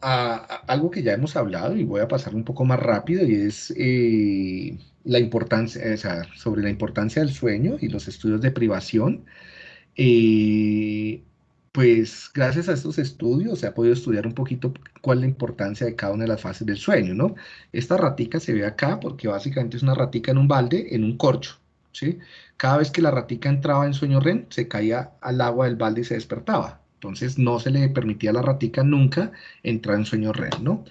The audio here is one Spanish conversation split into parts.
algo que ya hemos hablado y voy a pasar un poco más rápido y es eh, la importancia, sobre la importancia del sueño y los estudios de privación. Eh, pues gracias a estos estudios se ha podido estudiar un poquito cuál es la importancia de cada una de las fases del sueño, ¿no? Esta ratica se ve acá porque básicamente es una ratica en un balde, en un corcho, ¿sí? Cada vez que la ratica entraba en sueño REM, se caía al agua del balde y se despertaba. Entonces no se le permitía a la ratica nunca entrar en sueño REM, ¿no?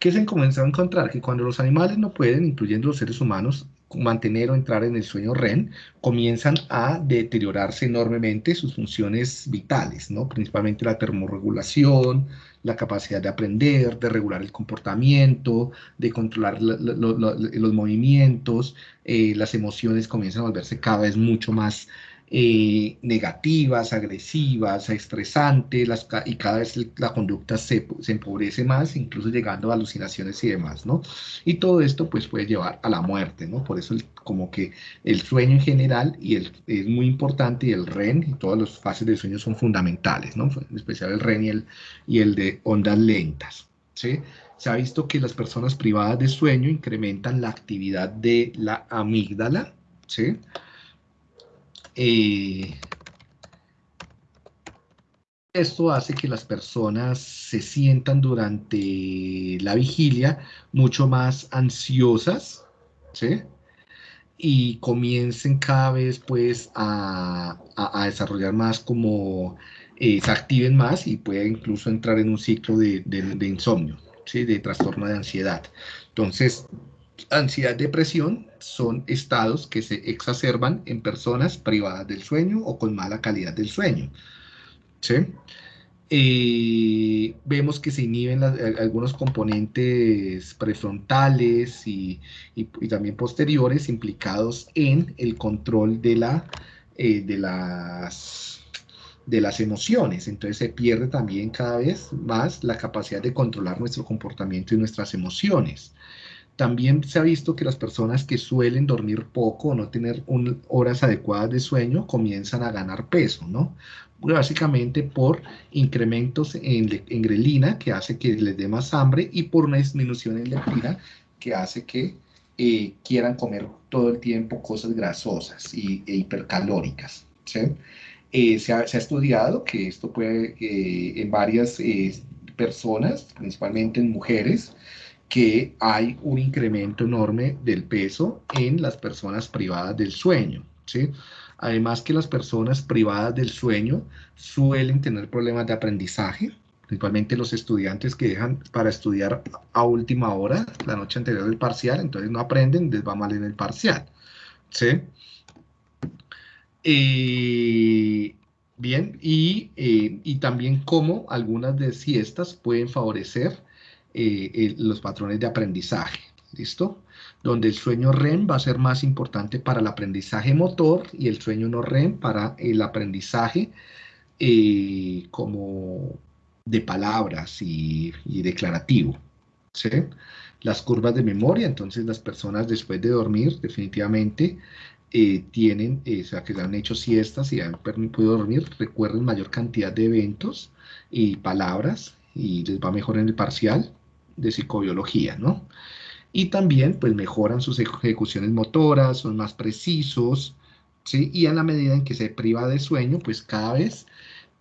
¿Qué se comenzó a encontrar? Que cuando los animales no pueden, incluyendo los seres humanos, mantener o entrar en el sueño REM, comienzan a deteriorarse enormemente sus funciones vitales, ¿no? principalmente la termorregulación, la capacidad de aprender, de regular el comportamiento, de controlar los movimientos, eh, las emociones comienzan a volverse cada vez mucho más eh, negativas, agresivas, estresantes, las, y cada vez la conducta se, se, empobrece más, incluso llegando a alucinaciones y demás, ¿no? Y todo esto pues puede llevar a la muerte, ¿no? Por eso como que el sueño en general y es muy importante y el REM y todas las fases del sueño son fundamentales, ¿no? En especial el REM y el, y el de ondas lentas, ¿sí? Se ha visto que las personas privadas de sueño incrementan la actividad de la amígdala, ¿sí? Eh, esto hace que las personas se sientan durante la vigilia mucho más ansiosas, ¿sí? Y comiencen cada vez pues a, desarrollar más como, eh, se activen más y pueden incluso entrar en un ciclo de, de insomnio, ¿sí? De trastorno de ansiedad. Entonces, ansiedad, depresión son estados que se exacerban en personas privadas del sueño o con mala calidad del sueño. ¿sí? Eh, vemos que se inhiben algunos componentes prefrontales y, también posteriores implicados en el control de, la, eh, de, las, de las emociones. Entonces se pierde también cada vez más la capacidad de controlar nuestro comportamiento y nuestras emociones. También se ha visto que las personas que suelen dormir poco o no tener horas adecuadas de sueño comienzan a ganar peso, ¿no? Básicamente por incrementos en, grelina que hace que les dé más hambre y por una disminución en leptina que hace que eh, quieran comer todo el tiempo cosas grasosas y, e hipercalóricas, eh, se, ha, estudiado que esto puede eh, en varias personas, principalmente en mujeres, que hay un incremento enorme del peso en las personas privadas del sueño, ¿sí? Además que las personas privadas del sueño suelen tener problemas de aprendizaje, principalmente los estudiantes que dejan para estudiar a última hora, la noche anterior del parcial, entonces no aprenden, les va mal en el parcial, ¿sí? Eh, bien, y, eh, y también cómo algunas de siestas pueden favorecer eh, los patrones de aprendizaje, ¿listo? Donde el sueño REM va a ser más importante para el aprendizaje motor y el sueño no REM para el aprendizaje eh, como de palabras y, declarativo. Las curvas de memoria, entonces las personas después de dormir definitivamente eh, tienen, o sea, que han hecho siestas y han podido dormir, recuerden mayor cantidad de eventos y palabras y les va mejor en el parcial de psicobiología, ¿no? Y también, pues, mejoran sus ejecuciones motoras, son más precisos, ¿sí? Y a la medida en que se priva de sueño, pues, cada vez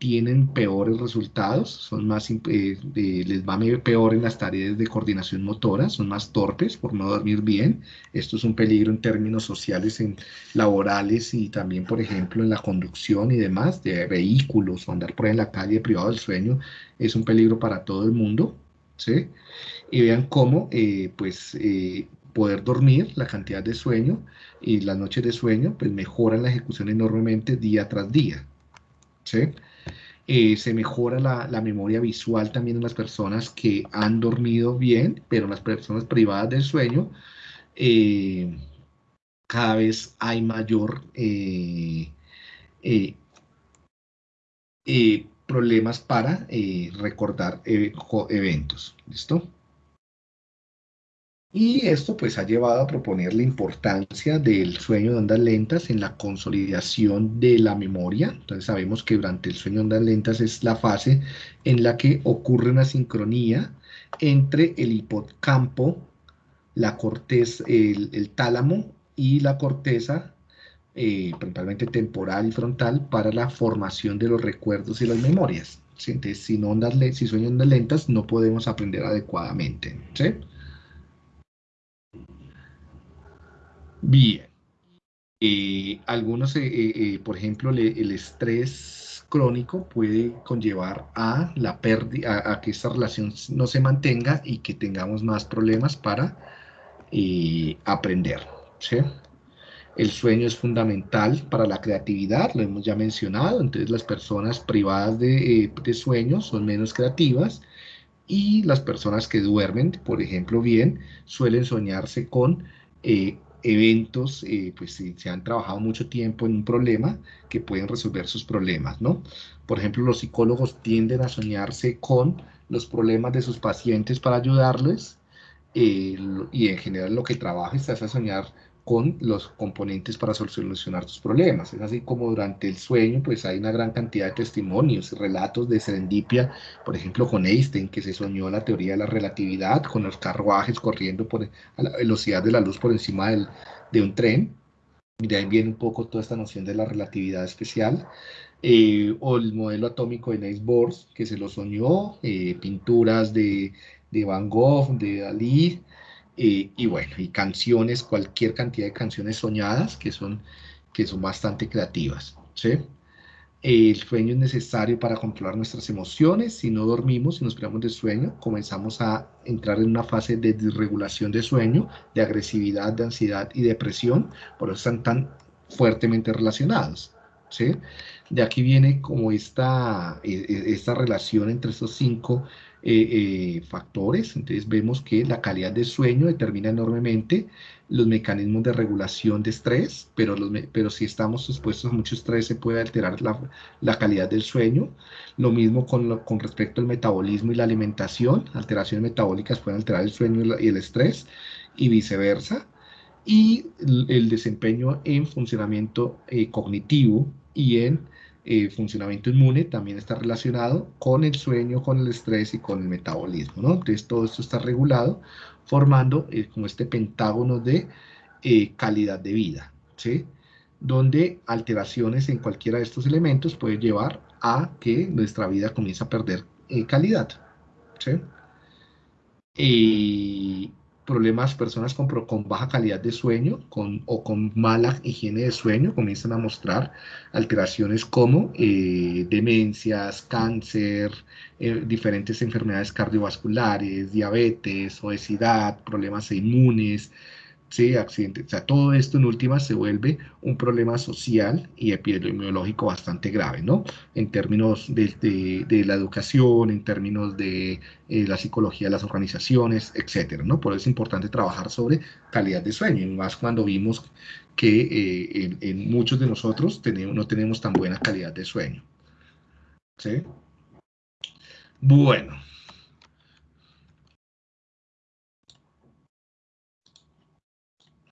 tienen peores resultados, son más, eh, les va peor en las tareas de coordinación motora, son más torpes por no dormir bien. Esto es un peligro en términos sociales, en laborales y también, por ejemplo, en la conducción y demás de vehículos o andar por ahí en la calle privado del sueño es un peligro para todo el mundo. Y vean cómo, eh, pues, eh, poder dormir, la cantidad de sueño y las noches de sueño, pues mejoran la ejecución enormemente día tras día. Eh, se mejora la, la, memoria visual también en las personas que han dormido bien, pero en las personas privadas del sueño, cada vez hay mayor problemas para eh, recordar eh, eventos. ¿Listo? Y esto pues ha llevado a proponer la importancia del sueño de ondas lentas en la consolidación de la memoria. Entonces sabemos que durante el sueño de ondas lentas es la fase en la que ocurre una sincronía entre el hipocampo, la corteza, el, tálamo y la corteza, eh, principalmente temporal y frontal, para la formación de los recuerdos y las memorias. Entonces, sin ondas, si sueño ondas lentas no podemos aprender adecuadamente. ¿sí? Bien. Eh, algunos, eh, eh, por ejemplo, el estrés crónico puede conllevar a la pérdida, a, que esta relación no se mantenga y que tengamos más problemas para aprender. El sueño es fundamental para la creatividad, lo hemos ya mencionado, entonces las personas privadas de, de sueño son menos creativas y las personas que duermen, por ejemplo, bien, suelen soñarse con eventos, eh, pues se han trabajado mucho tiempo en un problema que pueden resolver sus problemas, ¿no? Por ejemplo, los psicólogos tienden a soñarse con los problemas de sus pacientes para ayudarles eh, y en general lo que trabaja es a soñar con los componentes para solucionar tus problemas. Es así como durante el sueño, pues hay una gran cantidad de testimonios, relatos de serendipia, por ejemplo, con Einstein, que se soñó la teoría de la relatividad, con los carruajes corriendo por, a la velocidad de la luz por encima del, de un tren. Y de ahí viene un poco toda esta noción de la relatividad especial. Eh, o el modelo atómico de Niels Bohr, que se lo soñó, eh, pinturas de, de Van Gogh, de Dalí, eh, y bueno, y canciones, cualquier cantidad de canciones soñadas que son, que son bastante creativas. ¿sí? El sueño es necesario para controlar nuestras emociones. Si no dormimos, si nos privamos de sueño, comenzamos a entrar en una fase de desregulación de sueño, de agresividad, de ansiedad y depresión. Por eso están tan fuertemente relacionados. De aquí viene como esta, e, e, esta relación entre estos cinco eh, eh, factores. Entonces vemos que la calidad de sueño determina enormemente los mecanismos de regulación de estrés, pero, los, pero si estamos expuestos a mucho estrés se puede alterar la, la calidad del sueño. Lo mismo con, con, respecto al metabolismo y la alimentación. Alteraciones metabólicas pueden alterar el sueño y el estrés y viceversa. Y el, desempeño en funcionamiento eh, cognitivo y en eh, funcionamiento inmune también está relacionado con el sueño, con el estrés y con el metabolismo, ¿no? Entonces todo esto está regulado formando eh, como este pentágono de calidad de vida, ¿sí? Donde alteraciones en cualquiera de estos elementos puede llevar a que nuestra vida comience a perder calidad, ¿sí? Problemas, personas con, con baja calidad de sueño con, o con mala higiene de sueño comienzan a mostrar alteraciones como eh, demencias, cáncer, eh, diferentes enfermedades cardiovasculares, diabetes, obesidad, problemas inmunes, ¿sí? accidentes. O sea, todo esto en última se vuelve un problema social y epidemiológico bastante grave, ¿no? En términos de, la educación, en términos de eh, la psicología de las organizaciones, etcétera, ¿no? Por eso es importante trabajar sobre calidad de sueño, y más cuando vimos que eh, en, muchos de nosotros no tenemos tan buena calidad de sueño. ¿Sí? Bueno.